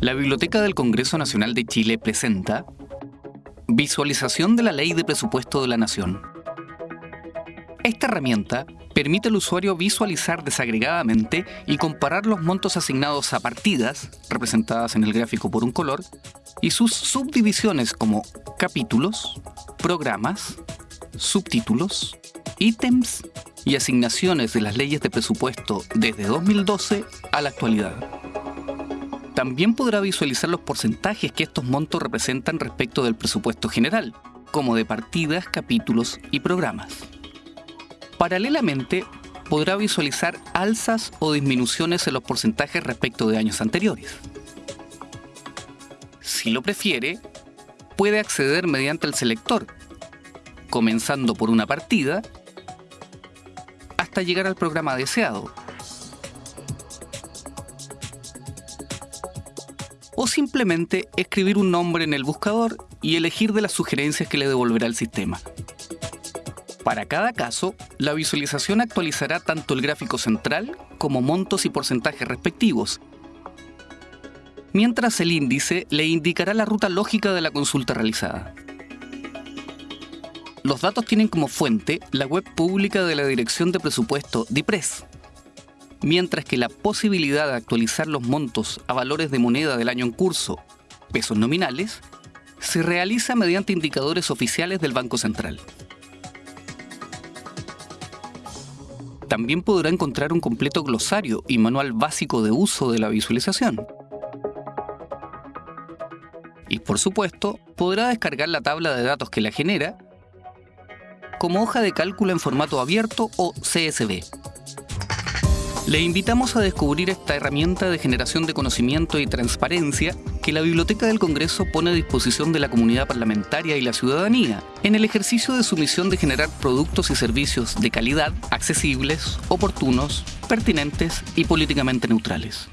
La Biblioteca del Congreso Nacional de Chile presenta Visualización de la Ley de Presupuesto de la Nación. Esta herramienta permite al usuario visualizar desagregadamente y comparar los montos asignados a partidas, representadas en el gráfico por un color, y sus subdivisiones como capítulos, programas, subtítulos, ítems y asignaciones de las leyes de presupuesto desde 2012 a la actualidad. También podrá visualizar los porcentajes que estos montos representan respecto del presupuesto general, como de partidas, capítulos y programas. Paralelamente, podrá visualizar alzas o disminuciones en los porcentajes respecto de años anteriores. Si lo prefiere, puede acceder mediante el selector, comenzando por una partida hasta llegar al programa deseado. O simplemente escribir un nombre en el buscador y elegir de las sugerencias que le devolverá el sistema. Para cada caso, la visualización actualizará tanto el gráfico central como montos y porcentajes respectivos, mientras el índice le indicará la ruta lógica de la consulta realizada. Los datos tienen como fuente la web pública de la Dirección de Presupuesto DIPRES, mientras que la posibilidad de actualizar los montos a valores de moneda del año en curso, pesos nominales, se realiza mediante indicadores oficiales del Banco Central. También podrá encontrar un completo glosario y manual básico de uso de la visualización. Y por supuesto, podrá descargar la tabla de datos que la genera como hoja de cálculo en formato abierto o CSV. Le invitamos a descubrir esta herramienta de generación de conocimiento y transparencia que la Biblioteca del Congreso pone a disposición de la comunidad parlamentaria y la ciudadanía en el ejercicio de su misión de generar productos y servicios de calidad, accesibles, oportunos, pertinentes y políticamente neutrales.